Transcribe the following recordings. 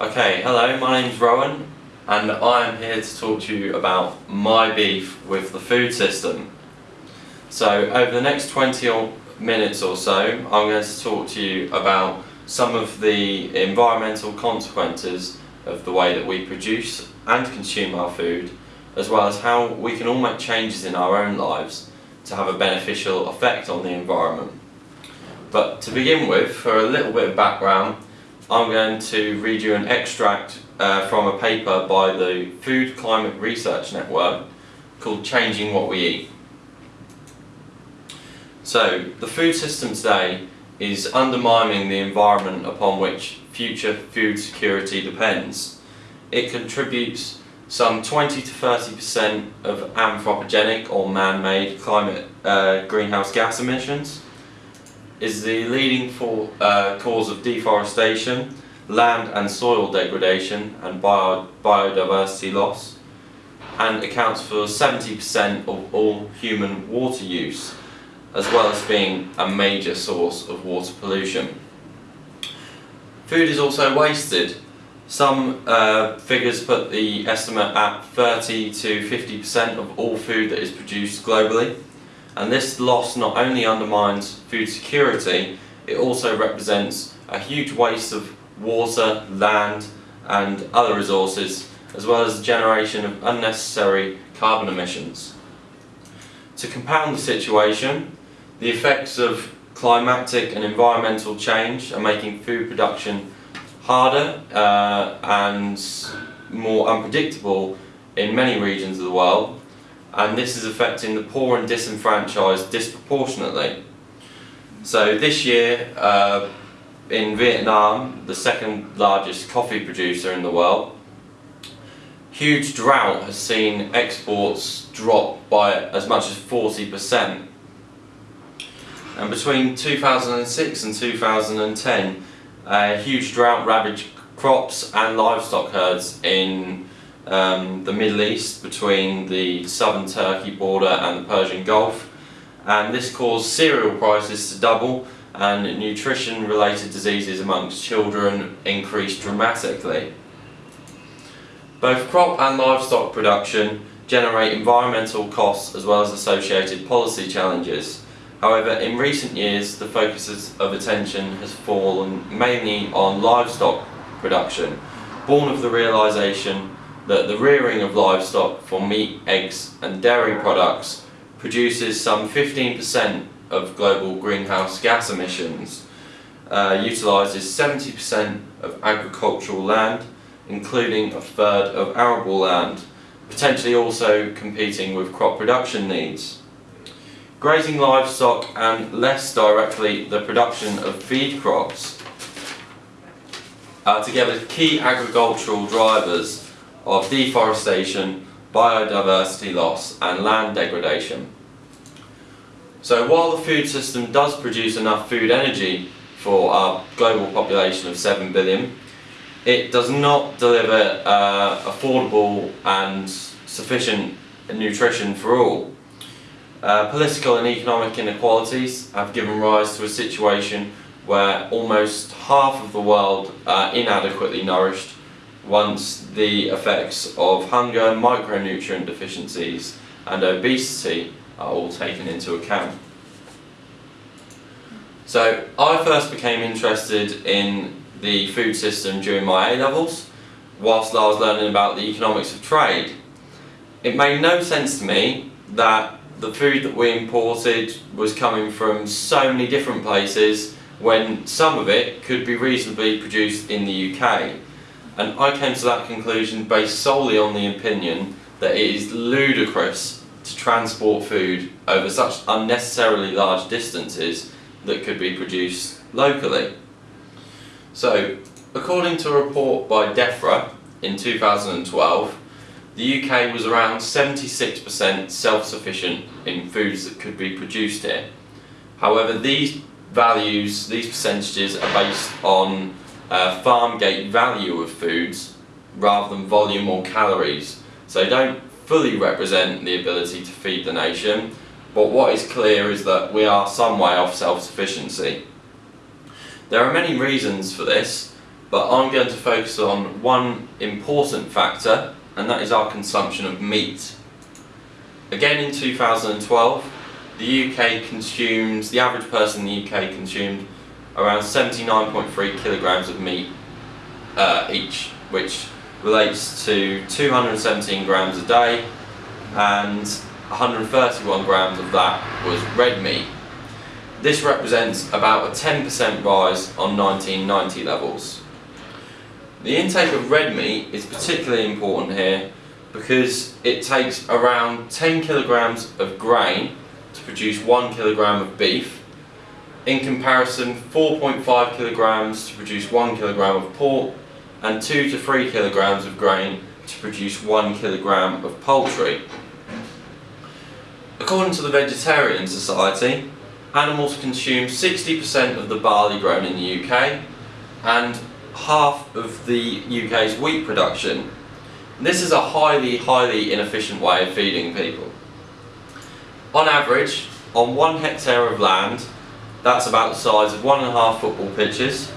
Okay, hello, my name's Rowan and I am here to talk to you about my beef with the food system. So over the next 20 minutes or so I'm going to talk to you about some of the environmental consequences of the way that we produce and consume our food as well as how we can all make changes in our own lives to have a beneficial effect on the environment. But to begin with, for a little bit of background, I'm going to read you an extract uh, from a paper by the Food Climate Research Network called Changing What We Eat. So, the food system today is undermining the environment upon which future food security depends. It contributes some 20 to 30% of anthropogenic or man-made climate uh, greenhouse gas emissions is the leading for, uh, cause of deforestation, land and soil degradation and bio biodiversity loss and accounts for 70% of all human water use as well as being a major source of water pollution. Food is also wasted. Some uh, figures put the estimate at 30 to 50% of all food that is produced globally and this loss not only undermines food security, it also represents a huge waste of water, land and other resources, as well as the generation of unnecessary carbon emissions. To compound the situation, the effects of climatic and environmental change are making food production harder uh, and more unpredictable in many regions of the world and this is affecting the poor and disenfranchised disproportionately. So this year uh, in Vietnam, the second largest coffee producer in the world, huge drought has seen exports drop by as much as 40%. And between 2006 and 2010, a huge drought ravaged crops and livestock herds in um, the Middle East between the southern Turkey border and the Persian Gulf and this caused cereal prices to double and nutrition related diseases amongst children increased dramatically. Both crop and livestock production generate environmental costs as well as associated policy challenges. However, in recent years the focus of attention has fallen mainly on livestock production, born of the realisation that the rearing of livestock for meat, eggs and dairy products produces some 15% of global greenhouse gas emissions, uh, utilises 70% of agricultural land, including a third of arable land, potentially also competing with crop production needs. Grazing livestock and less directly the production of feed crops are together key agricultural drivers of deforestation, biodiversity loss and land degradation. So while the food system does produce enough food energy for our global population of 7 billion, it does not deliver uh, affordable and sufficient nutrition for all. Uh, political and economic inequalities have given rise to a situation where almost half of the world are inadequately nourished once the effects of hunger, micronutrient deficiencies and obesity are all taken into account. So I first became interested in the food system during my A-levels whilst I was learning about the economics of trade. It made no sense to me that the food that we imported was coming from so many different places when some of it could be reasonably produced in the UK and I came to that conclusion based solely on the opinion that it is ludicrous to transport food over such unnecessarily large distances that could be produced locally. So, according to a report by DEFRA in 2012, the UK was around 76% self-sufficient in foods that could be produced here. However, these values, these percentages are based on uh, farm gate value of foods rather than volume or calories. So they don't fully represent the ability to feed the nation, but what is clear is that we are some way off self-sufficiency. There are many reasons for this. but I'm going to focus on one important factor, and that is our consumption of meat. Again in 2012, the UK consumes, the average person in the UK consumed around 79.3 kilograms of meat uh, each, which relates to 217 grams a day and 131 grams of that was red meat. This represents about a 10% rise on 1990 levels. The intake of red meat is particularly important here because it takes around 10 kilograms of grain to produce 1 kilogram of beef. In comparison, 4.5 kilograms to produce 1 kilogram of pork and 2 to 3 kilograms of grain to produce 1 kilogram of poultry. According to the Vegetarian Society, animals consume 60% of the barley grown in the UK and half of the UK's wheat production. This is a highly, highly inefficient way of feeding people. On average, on one hectare of land, that's about the size of one and a half football pitches,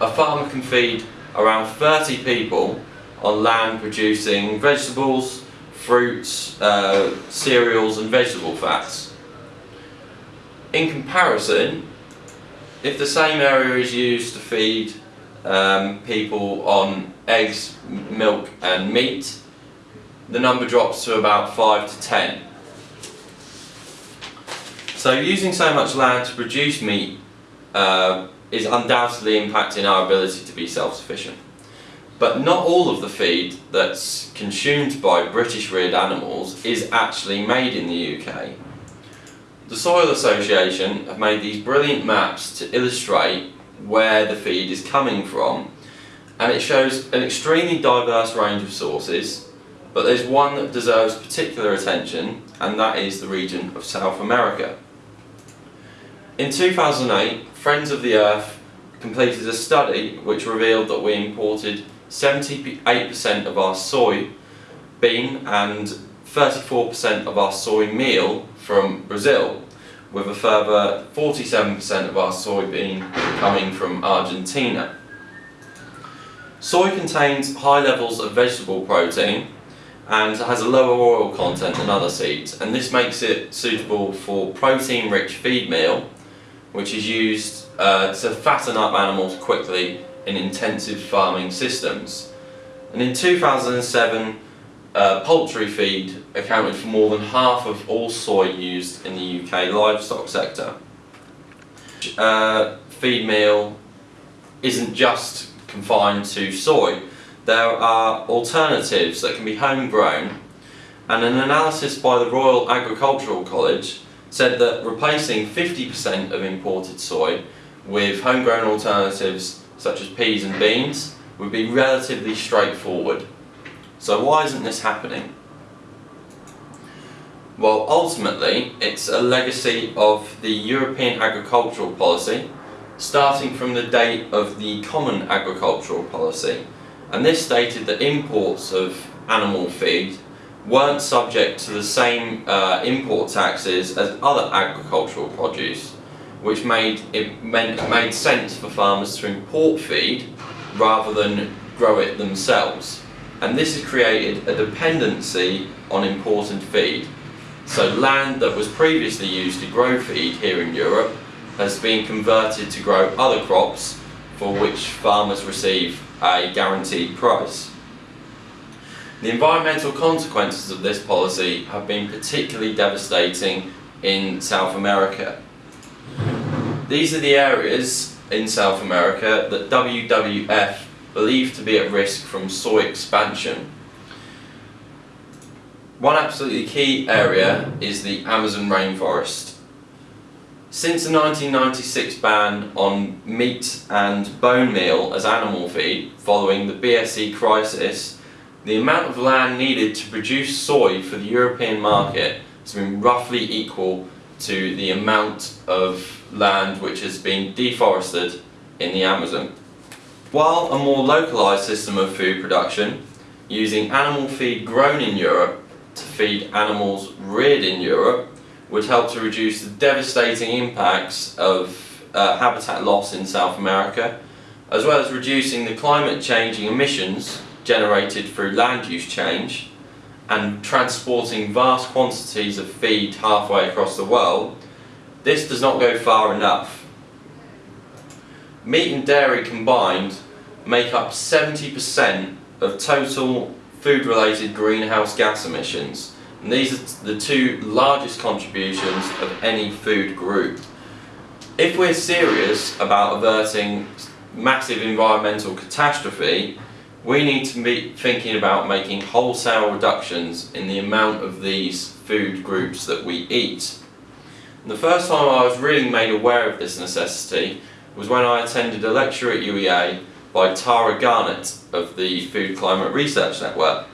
a farmer can feed around 30 people on land producing vegetables, fruits, uh, cereals and vegetable fats. In comparison, if the same area is used to feed um, people on eggs, milk and meat, the number drops to about 5 to 10. So using so much land to produce meat uh, is undoubtedly impacting our ability to be self-sufficient. But not all of the feed that's consumed by British reared animals is actually made in the UK. The Soil Association have made these brilliant maps to illustrate where the feed is coming from and it shows an extremely diverse range of sources but there's one that deserves particular attention and that is the region of South America. In 2008, Friends of the Earth completed a study which revealed that we imported 78% of our soy bean and 34% of our soy meal from Brazil with a further 47% of our soybean coming from Argentina. Soy contains high levels of vegetable protein and has a lower oil content than other seeds and this makes it suitable for protein rich feed meal which is used uh, to fatten up animals quickly in intensive farming systems. And in 2007, uh, poultry feed accounted for more than half of all soy used in the UK livestock sector. Uh, feed meal isn't just confined to soy. There are alternatives that can be homegrown and an analysis by the Royal Agricultural College said that replacing 50% of imported soy with homegrown alternatives such as peas and beans would be relatively straightforward. So why isn't this happening? Well, ultimately, it's a legacy of the European agricultural policy, starting from the date of the Common Agricultural Policy. And this stated that imports of animal feed weren't subject to the same uh, import taxes as other agricultural produce which made it meant made sense for farmers to import feed rather than grow it themselves. And this has created a dependency on imported feed. So land that was previously used to grow feed here in Europe has been converted to grow other crops for which farmers receive a guaranteed price. The environmental consequences of this policy have been particularly devastating in South America. These are the areas in South America that WWF believe to be at risk from soy expansion. One absolutely key area is the Amazon rainforest. Since the 1996 ban on meat and bone meal as animal feed following the BSE crisis, the amount of land needed to produce soy for the European market has been roughly equal to the amount of land which has been deforested in the Amazon. While a more localised system of food production, using animal feed grown in Europe to feed animals reared in Europe, would help to reduce the devastating impacts of uh, habitat loss in South America, as well as reducing the climate changing emissions generated through land use change and transporting vast quantities of feed halfway across the world, this does not go far enough. Meat and dairy combined make up 70% of total food related greenhouse gas emissions and these are the two largest contributions of any food group. If we're serious about averting massive environmental catastrophe, we need to be thinking about making wholesale reductions in the amount of these food groups that we eat. And the first time I was really made aware of this necessity was when I attended a lecture at UEA by Tara Garnett of the Food Climate Research Network.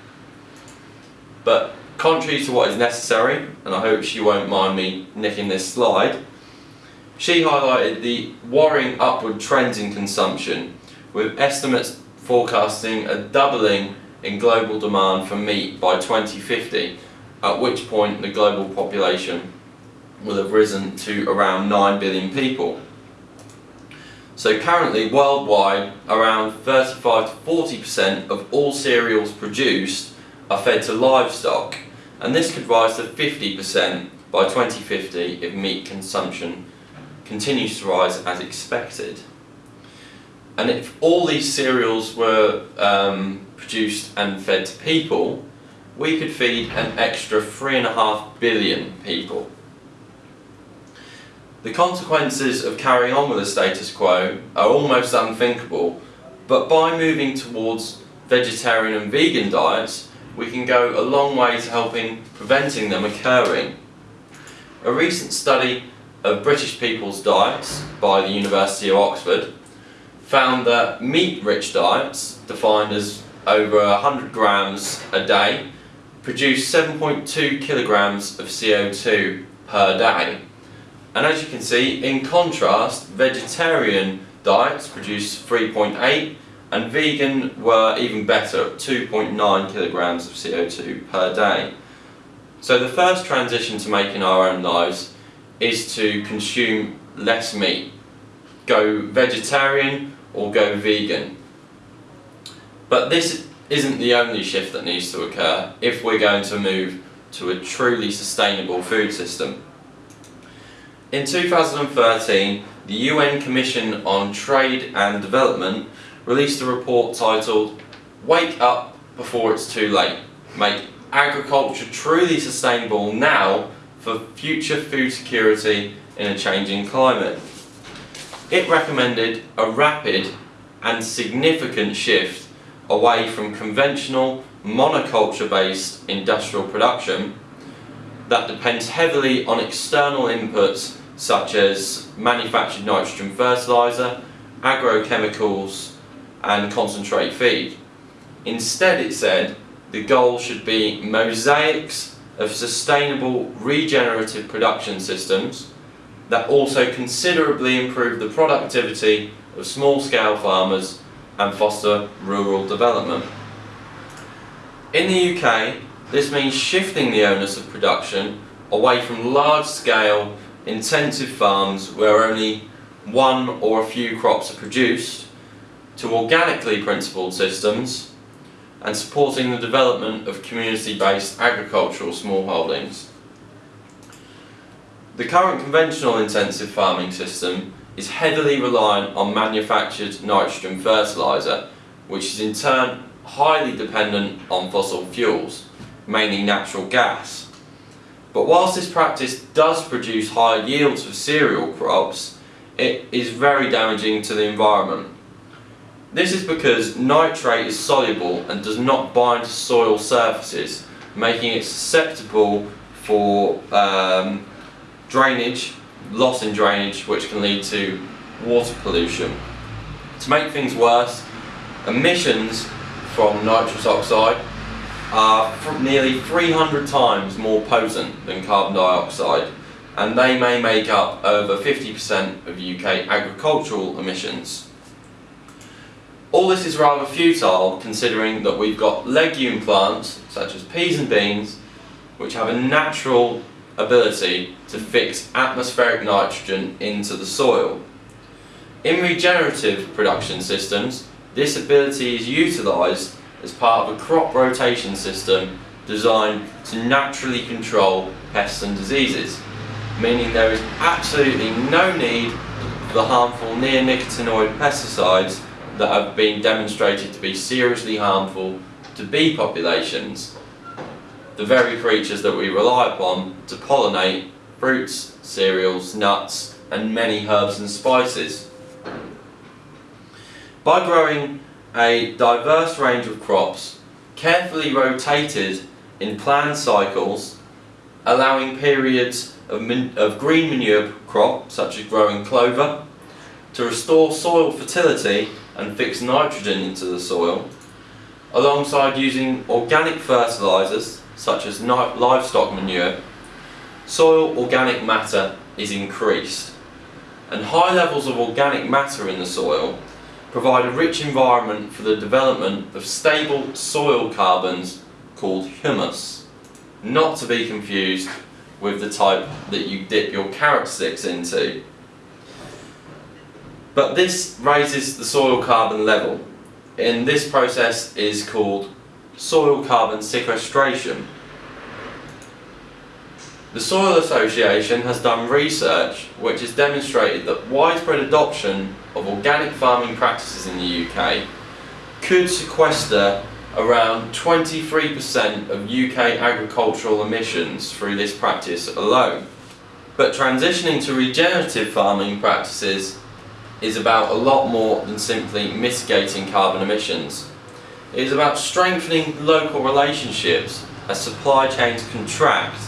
But contrary to what is necessary, and I hope she won't mind me nicking this slide, she highlighted the worrying upward trends in consumption, with estimates forecasting a doubling in global demand for meat by 2050, at which point the global population will have risen to around 9 billion people. So currently, worldwide, around 35 to 40% of all cereals produced are fed to livestock, and this could rise to 50% by 2050 if meat consumption continues to rise as expected. And if all these cereals were um, produced and fed to people, we could feed an extra 3.5 billion people. The consequences of carrying on with the status quo are almost unthinkable, but by moving towards vegetarian and vegan diets, we can go a long way to helping preventing them occurring. A recent study of British people's diets by the University of Oxford found that meat-rich diets, defined as over 100 grams a day, produce 7.2 kilograms of CO2 per day. And as you can see, in contrast, vegetarian diets produce 3.8 and vegan were even better at 2.9 kilograms of CO2 per day. So the first transition to making our own lives is to consume less meat. Go vegetarian or go vegan. But this isn't the only shift that needs to occur if we're going to move to a truly sustainable food system. In 2013, the UN Commission on Trade and Development released a report titled Wake Up Before It's Too Late. Make agriculture truly sustainable now for future food security in a changing climate. It recommended a rapid and significant shift away from conventional monoculture based industrial production that depends heavily on external inputs such as manufactured nitrogen fertiliser, agrochemicals and concentrate feed. Instead it said the goal should be mosaics of sustainable regenerative production systems that also considerably improve the productivity of small-scale farmers and foster rural development. In the UK, this means shifting the onus of production away from large-scale intensive farms where only one or a few crops are produced to organically principled systems and supporting the development of community-based agricultural smallholdings. The current conventional intensive farming system is heavily reliant on manufactured nitrogen fertiliser, which is in turn highly dependent on fossil fuels, mainly natural gas. But whilst this practice does produce higher yields for cereal crops, it is very damaging to the environment this is because nitrate is soluble and does not bind to soil surfaces, making it susceptible for um, drainage, loss in drainage, which can lead to water pollution. To make things worse, emissions from nitrous oxide are nearly 300 times more potent than carbon dioxide and they may make up over 50% of UK agricultural emissions. All this is rather futile considering that we've got legume plants such as peas and beans which have a natural ability to fix atmospheric nitrogen into the soil. In regenerative production systems, this ability is utilised as part of a crop rotation system designed to naturally control pests and diseases, meaning there is absolutely no need for the harmful neonicotinoid pesticides that have been demonstrated to be seriously harmful to bee populations, the very creatures that we rely upon to pollinate fruits, cereals, nuts and many herbs and spices. By growing a diverse range of crops, carefully rotated in planned cycles, allowing periods of, of green manure crop, such as growing clover, to restore soil fertility and fix nitrogen into the soil, alongside using organic fertilisers, such as livestock manure, soil organic matter is increased. And high levels of organic matter in the soil provide a rich environment for the development of stable soil carbons called humus, not to be confused with the type that you dip your carrot sticks into. But this raises the soil carbon level, and this process is called soil carbon sequestration. The Soil Association has done research which has demonstrated that widespread adoption of organic farming practices in the UK could sequester around 23% of UK agricultural emissions through this practice alone. But transitioning to regenerative farming practices is about a lot more than simply mitigating carbon emissions. It is about strengthening local relationships as supply chains contract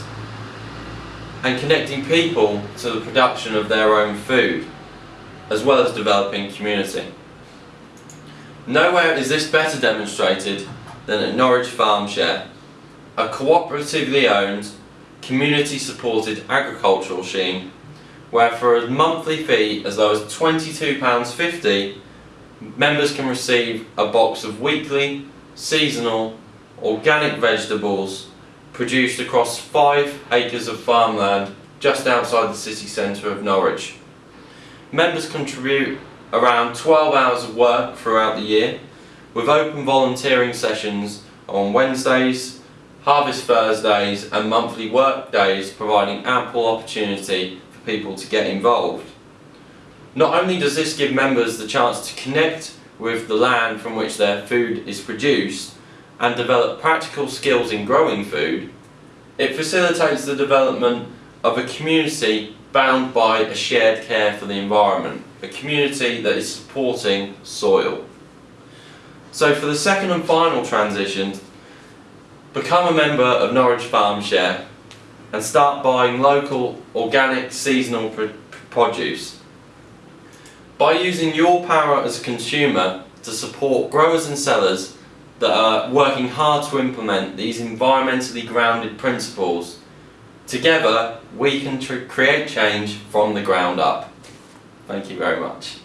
and connecting people to the production of their own food, as well as developing community. Nowhere is this better demonstrated than at Norwich Farmshare, a cooperatively owned, community supported agricultural scheme where for a monthly fee as low as £22.50 members can receive a box of weekly, seasonal, organic vegetables produced across five acres of farmland just outside the city centre of Norwich. Members contribute around 12 hours of work throughout the year with open volunteering sessions on Wednesdays, Harvest Thursdays and monthly work days providing ample opportunity for people to get involved. Not only does this give members the chance to connect with the land from which their food is produced, and develop practical skills in growing food, it facilitates the development of a community bound by a shared care for the environment, a community that is supporting soil. So for the second and final transition, become a member of Norwich Farm Share and start buying local, organic, seasonal produce. By using your power as a consumer to support growers and sellers that are working hard to implement these environmentally grounded principles. Together, we can create change from the ground up. Thank you very much.